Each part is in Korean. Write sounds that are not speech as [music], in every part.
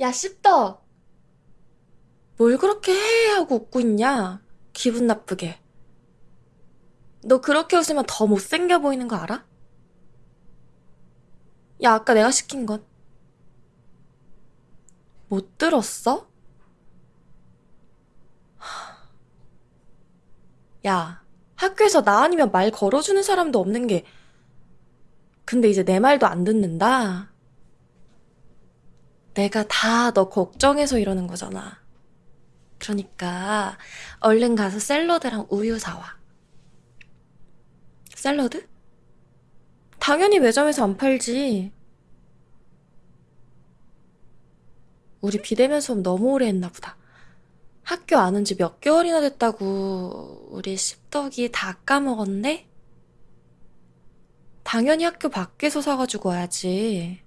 야, 씹덕! 뭘 그렇게 해 하고 웃고 있냐? 기분 나쁘게. 너 그렇게 웃으면 더 못생겨 보이는 거 알아? 야, 아까 내가 시킨 건. 못 들었어? 야, 학교에서 나 아니면 말 걸어주는 사람도 없는 게, 근데 이제 내 말도 안 듣는다? 내가 다 너 걱정해서 이러는 거잖아. 그러니까, 얼른 가서 샐러드랑 우유 사와. 샐러드? 당연히 매점에서 안 팔지. 우리 비대면 수업 너무 오래 했나 보다. 학교 안 온 지 몇 개월이나 됐다고 우리 씹덕이 다 까먹었네? 당연히 학교 밖에서 사가지고 와야지.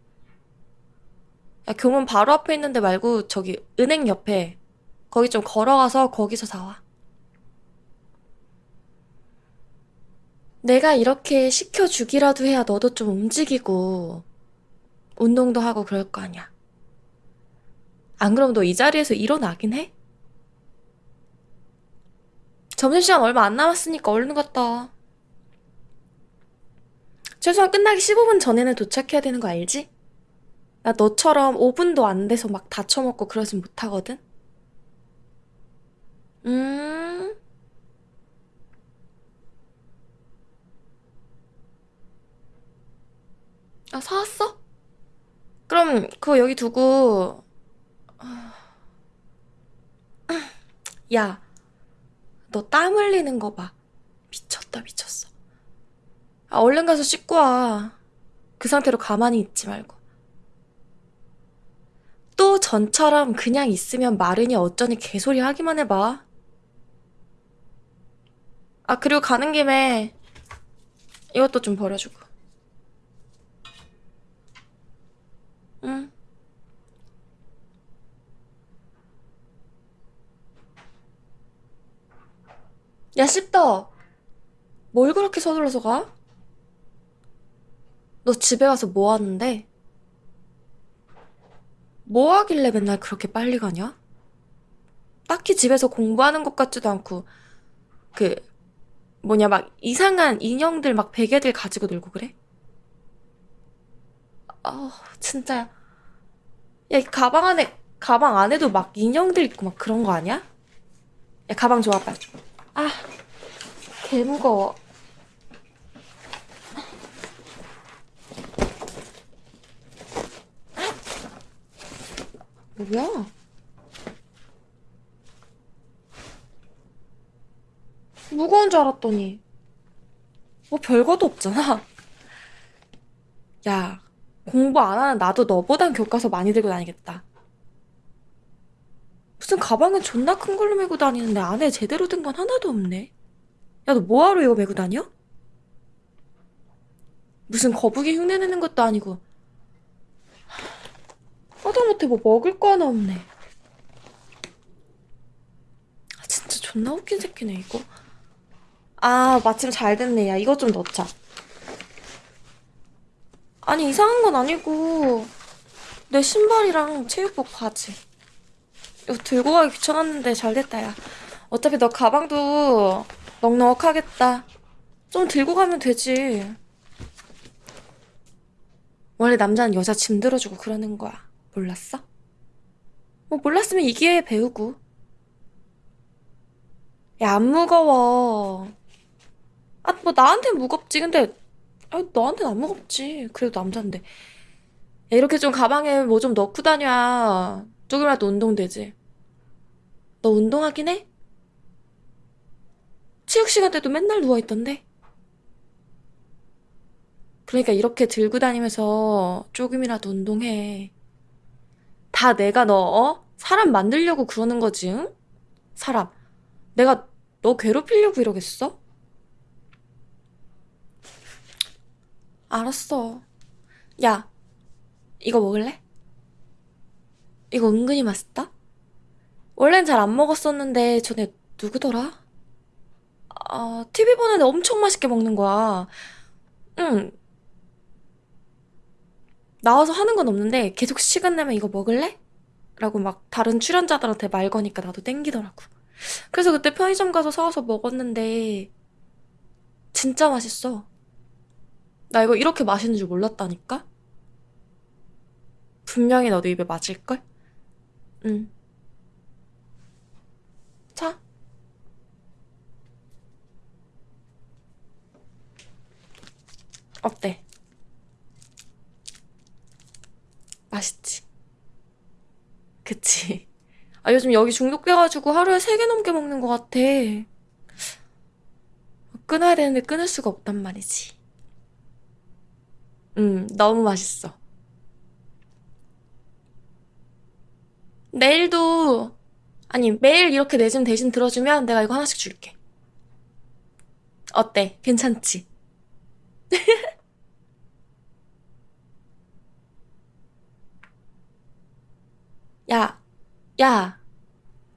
야, 교문 바로 앞에 있는데 말고 저기 은행 옆에 거기 좀 걸어가서 거기서 사와. 내가 이렇게 시켜주기라도 해야 너도 좀 움직이고 운동도 하고 그럴 거 아니야. 안 그럼 너 이 자리에서 일어나긴 해? 점심시간 얼마 안 남았으니까 얼른 갔다 와. 최소한 끝나기 15분 전에는 도착해야 되는 거 알지? 나 너처럼 5분도 안 돼서 막 다쳐먹고 그러진 못하거든? 음, 아, 사왔어? 그럼 그거 여기 두고, [clears throat] 야, 너 땀 흘리는 거 봐. 미쳤다, 미쳤어. 아, 얼른 가서 씻고 와. 그 상태로 가만히 있지 말고. 또 전처럼 그냥 있으면 마르니 어쩌니 개소리 하기만 해봐. 아, 그리고 가는 김에 이것도 좀 버려주고. 응. 야, 씹덕. 뭘 그렇게 서둘러서 가? 너 집에 가서 뭐 하는데? 뭐 하길래 맨날 그렇게 빨리 가냐? 딱히 집에서 공부하는 것 같지도 않고, 그, 뭐냐, 막 이상한 인형들 막 베개들 가지고 놀고 그래? 아, 진짜. 야, 이 가방 안에, 가방 안에도 막 인형들 있고 막 그런 거 아니야? 야, 가방 줘봐, 빨리. 아, 개 무거워. 뭐야? 무거운 줄 알았더니, 뭐 별거도 없잖아. 야, 공부 안 하는 나도 너보단 교과서 많이 들고 다니겠다. 무슨 가방은 존나 큰 걸로 메고 다니는데 안에 제대로 든 건 하나도 없네. 야, 너 뭐하러 이거 메고 다녀? 무슨 거북이 흉내 내는 것도 아니고. 하다못해 뭐 먹을 거 하나 없네. 아, 진짜 존나 웃긴 새끼네, 이거. 아, 마침 잘 됐네. 야, 이거 좀 넣자. 아니, 이상한 건 아니고, 내 신발이랑 체육복 바지. 이거 들고 가기 귀찮았는데 잘 됐다, 야. 어차피 너 가방도 넉넉하겠다. 좀 들고 가면 되지. 원래 남자는 여자 짐 들어주고 그러는 거야. 몰랐어? 뭐 몰랐으면 이 기회에 배우고. 야, 안 무거워. 아, 뭐 나한텐 무겁지. 근데 아, 너한텐 안 무겁지. 그래도 남잔데. 야, 이렇게 좀 가방에 뭐 좀 넣고 다녀야 조금이라도 운동되지. 너 운동하긴 해? 체육 시간 때도 맨날 누워있던데? 그러니까 이렇게 들고 다니면서 조금이라도 운동해. 다 내가 너, 어? 사람 만들려고 그러는 거지, 응? 사람. 내가 너 괴롭히려고 이러겠어? 알았어. 야, 이거 먹을래? 이거 은근히 맛있다? 원래는 잘 안 먹었었는데 전에 누구더라? 아, TV 보는데 엄청 맛있게 먹는 거야. 응, 나와서 하는 건 없는데 계속 시간 나면 이거 먹을래? 라고 막 다른 출연자들한테 말 거니까 나도 땡기더라고. 그래서 그때 편의점 가서 사와서 먹었는데 진짜 맛있어. 나 이거 이렇게 맛있는 줄 몰랐다니까? 분명히 너도 입에 맞을걸? 응. 자. 어때? 맛있지? 그치? 아, 요즘 여기 중독돼가지고 하루에 세 개 넘게 먹는 것 같아. 끊어야 되는데 끊을 수가 없단 말이지. 음, 너무 맛있어. 내일도, 아니, 매일 이렇게 내짐 대신 들어주면 내가 이거 하나씩 줄게. 어때? 괜찮지? [laughs] 야, 야,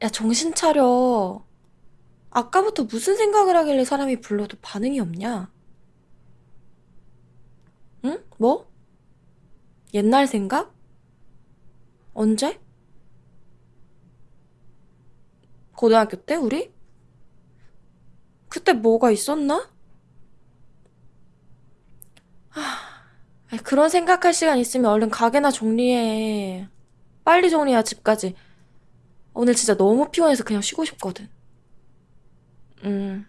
야, 정신 차려. 아까부터 무슨 생각을 하길래 사람이 불러도 반응이 없냐? 응? 뭐? 옛날 생각? 언제? 고등학교 때, 우리? 그때 뭐가 있었나? 아이, 그런 생각할 시간 있으면 얼른 가게나 정리해. 빨리 정리해야 집까지. 오늘 진짜 너무 피곤해서 그냥 쉬고 싶거든. 음,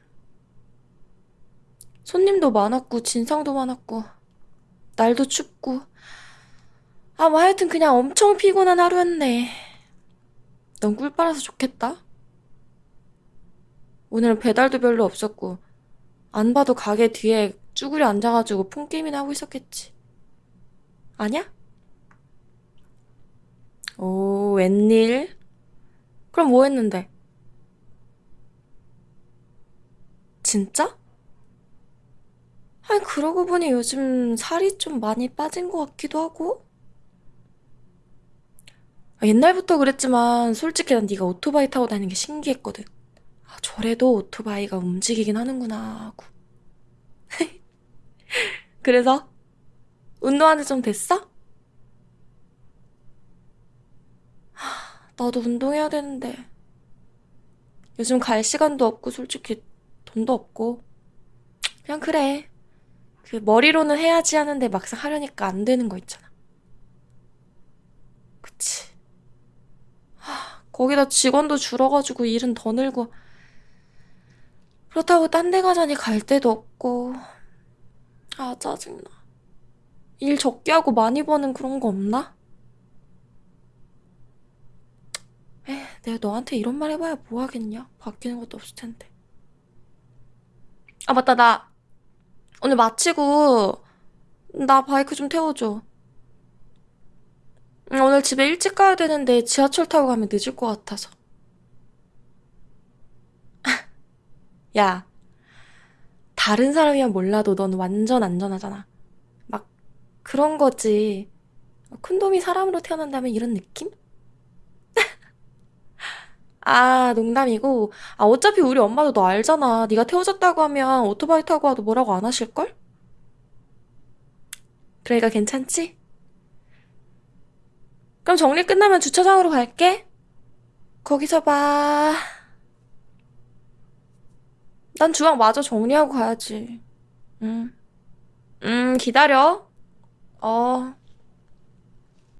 손님도 많았고, 진상도 많았고, 날도 춥고. 아, 뭐 하여튼 그냥 엄청 피곤한 하루였네. 넌 꿀 빨아서 좋겠다. 오늘은 배달도 별로 없었고, 안 봐도 가게 뒤에 쭈그려 앉아가지고 폰게임이나 하고 있었겠지. 아냐? 오, 웬일? 그럼 뭐 했는데? 진짜? 아니, 그러고 보니 요즘 살이 좀 많이 빠진 것 같기도 하고. 아, 옛날부터 그랬지만 솔직히 난 네가 오토바이 타고 다니는 게 신기했거든. 아, 저래도 오토바이가 움직이긴 하는구나 하고. [laughs] 그래서 운동한 지 좀 됐어? 나도 운동해야 되는데. 요즘 갈 시간도 없고 솔직히 돈도 없고. 그냥 그래. 그 머리로는 해야지 하는데 막상 하려니까 안 되는 거 있잖아. 그치. 거기다 직원도 줄어가지고 일은 더 늘고. 그렇다고 딴 데 가자니 갈 데도 없고. 아, 짜증나. 일 적게 하고 많이 버는 그런 거 없나? 에, 내가 너한테 이런 말 해봐야 뭐 하겠냐? 바뀌는 것도 없을 텐데. 아, 맞다. 나 오늘 마치고 나 바이크 좀 태워줘. 응, 오늘 집에 일찍 가야 되는데 지하철 타고 가면 늦을 것 같아서. [laughs] 야, 다른 사람이면 몰라도 넌 완전 안전하잖아. 막 그런 거지. 콘돔이 사람으로 태어난다면 이런 느낌? 아, 농담이고. 아, 어차피 우리 엄마도 너 알잖아. 네가 태워줬다고 하면 오토바이 타고 와도 뭐라고 안 하실걸? 그러니까 괜찮지? 그럼 정리 끝나면 주차장으로 갈게. 거기서 봐. 난 주방 마저 정리하고 가야지. 응. 음, 기다려. 어.